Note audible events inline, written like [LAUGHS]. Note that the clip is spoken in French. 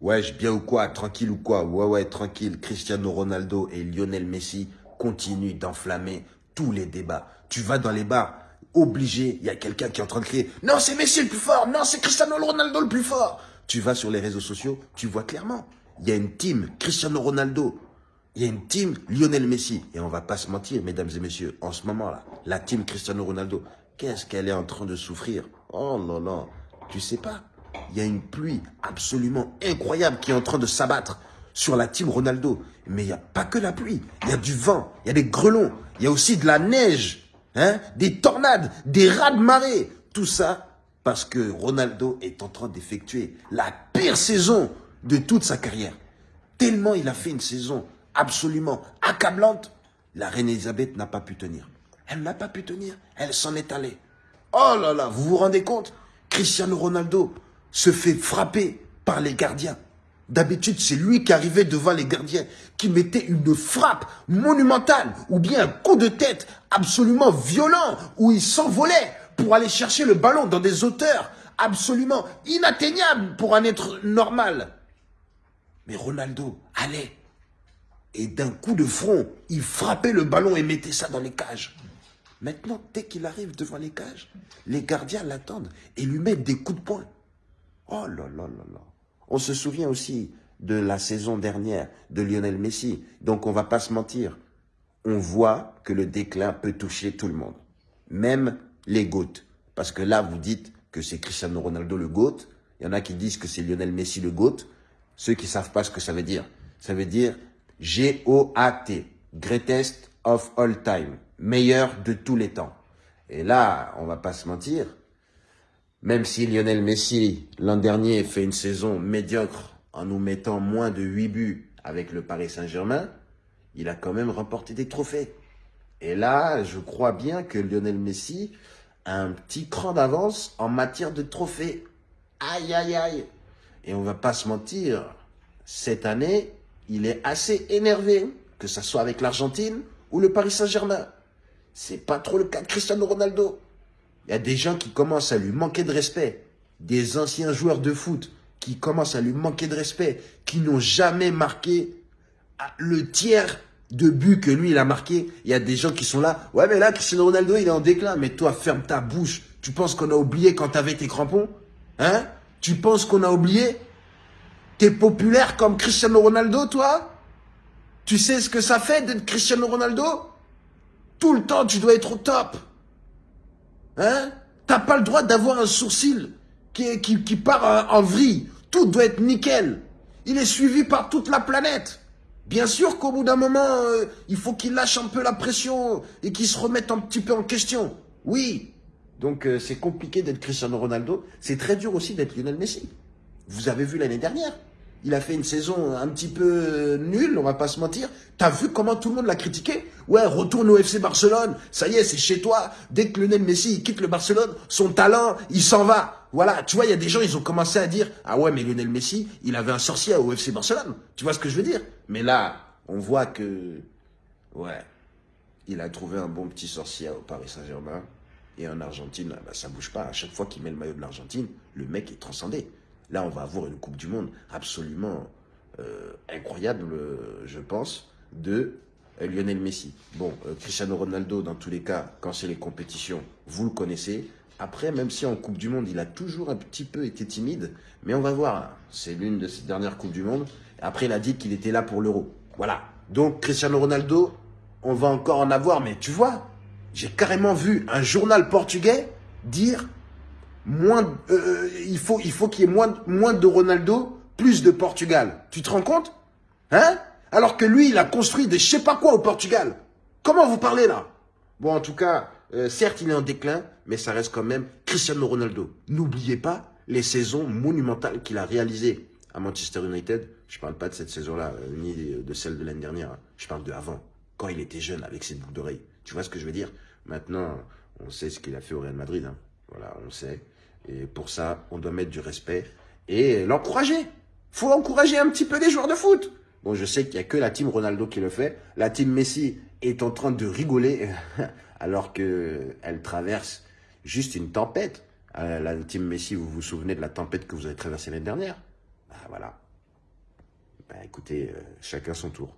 Wesh, bien ou quoi Tranquille ou quoi? Ouais, ouais, tranquille. Cristiano Ronaldo et Lionel Messi continuent d'enflammer tous les débats. Tu vas dans les bars, obligé, il y a quelqu'un qui est en train de crier « Non, c'est Messi le plus fort Non, c'est Cristiano Ronaldo le plus fort !» Tu vas sur les réseaux sociaux, tu vois clairement. Il y a une team Cristiano Ronaldo. Il y a une team Lionel Messi. Et on va pas se mentir, mesdames et messieurs, en ce moment-là, la team Cristiano Ronaldo, qu'est-ce qu'elle est en train de souffrir? Oh là là, tu sais pas? Il y a une pluie absolument incroyable qui est en train de s'abattre sur la team Ronaldo. Mais il n'y a pas que la pluie, il y a du vent, il y a des grelons, il y a aussi de la neige, hein, des tornades, des rats de marée. Tout ça parce que Ronaldo est en train d'effectuer la pire saison de toute sa carrière. Tellement il a fait une saison absolument accablante, la reine Elisabeth n'a pas pu tenir. Elle n'a pas pu tenir, elle s'en est allée. Oh là là, vous vous rendez compte? Cristiano Ronaldo, se fait frapper par les gardiens. D'habitude, c'est lui qui arrivait devant les gardiens, qui mettait une frappe monumentale ou bien un coup de tête absolument violent où il s'envolait pour aller chercher le ballon dans des hauteurs absolument inatteignables pour un être normal. Mais Ronaldo allait et d'un coup de front, il frappait le ballon et mettait ça dans les cages. Maintenant, dès qu'il arrive devant les cages, les gardiens l'attendent et lui mettent des coups de poing. Oh là là là là. On se souvient aussi de la saison dernière de Lionel Messi. Donc on va pas se mentir. On voit que le déclin peut toucher tout le monde. Même les GOAT. Parce que là, vous dites que c'est Cristiano Ronaldo le GOAT. Il y en a qui disent que c'est Lionel Messi le GOAT. Ceux qui savent pas ce que ça veut dire. Ça veut dire G-O-A-T. Greatest of all time. Meilleur de tous les temps. Et là, on va pas se mentir. Même si Lionel Messi, l'an dernier, fait une saison médiocre en nous mettant moins de 8 buts avec le Paris Saint-Germain, il a quand même remporté des trophées. Et là, je crois bien que Lionel Messi a un petit cran d'avance en matière de trophées. Aïe, aïe, aïe. Et on va pas se mentir, cette année, il est assez énervé, que ce soit avec l'Argentine ou le Paris Saint-Germain. C'est pas trop le cas de Cristiano Ronaldo. Il y a des gens qui commencent à lui manquer de respect. Des anciens joueurs de foot qui commencent à lui manquer de respect, qui n'ont jamais marqué le tiers de but que lui, il a marqué. Il y a des gens qui sont là. Ouais, mais là, Cristiano Ronaldo, il est en déclin. Mais toi, ferme ta bouche. Tu penses qu'on a oublié quand t'avais tes crampons Hein? Tu penses qu'on a oublié? T'es populaire comme Cristiano Ronaldo, toi? Tu sais ce que ça fait d'être Cristiano Ronaldo? Tout le temps, tu dois être au top. Hein? T'as pas le droit d'avoir un sourcil qui, part en, vrille. Tout doit être nickel. Il est suivi par toute la planète. Bien sûr qu'au bout d'un moment, euh, il faut qu'il lâche un peu la pression et qu'il se remette un petit peu en question. Oui. Donc euh, c'est compliqué d'être Cristiano Ronaldo. C'est très dur aussi d'être Lionel Messi. Vous avez vu l'année dernière. Il a fait une saison un petit peu nulle, on va pas se mentir. T'as vu comment tout le monde l'a critiqué? Ouais, retourne au FC Barcelone, ça y est, c'est chez toi. Dès que Lionel Messi quitte le Barcelone, son talent, il s'en va. Voilà, tu vois, il y a des gens, ils ont commencé à dire « Ah ouais, mais Lionel Messi, il avait un sorcier au FC Barcelone. » Tu vois ce que je veux dire? Mais là, on voit que... Ouais, il a trouvé un bon petit sorcier au Paris Saint-Germain. Et en Argentine, bah, ça bouge pas. À chaque fois qu'il met le maillot de l'Argentine, le mec est transcendé. Là, on va avoir une Coupe du Monde absolument euh, incroyable, je pense, de Lionel Messi. Bon, euh, Cristiano Ronaldo, dans tous les cas, quand c'est les compétitions, vous le connaissez. Après, même si en Coupe du Monde, il a toujours un petit peu été timide, mais on va voir, c'est l'une de ses dernières Coupes du Monde. Après, il a dit qu'il était là pour l'Euro. Voilà. Donc, Cristiano Ronaldo, on va encore en avoir, mais tu vois, j'ai carrément vu un journal portugais dire moins, euh, euh, il faut il faut qu'il y ait moins de Ronaldo, plus de Portugal. Tu te rends compte? Hein? Alors que lui, il a construit des je sais pas quoi au Portugal. Comment vous parlez là? Bon, en tout cas, euh, certes, il est en déclin, mais ça reste quand même Cristiano Ronaldo. N'oubliez pas les saisons monumentales qu'il a réalisées à Manchester United. Je parle pas de cette saison-là, ni de celle de l'année dernière. Je parle de avant, quand il était jeune avec ses boucles d'oreilles. Tu vois ce que je veux dire? Maintenant, on sait ce qu'il a fait au Real Madrid. Hein. Voilà, on sait. Et pour ça, on doit mettre du respect et l'encourager. faut encourager un petit peu les joueurs de foot. Bon, je sais qu'il n'y a que la team Ronaldo qui le fait. La team Messi est en train de rigoler [LAUGHS] alors qu'elle traverse juste une tempête. Euh, la team Messi, vous vous souvenez de la tempête que vous avez traversée l'année dernière? Ah, Voilà. Bah écoutez, euh, chacun son tour.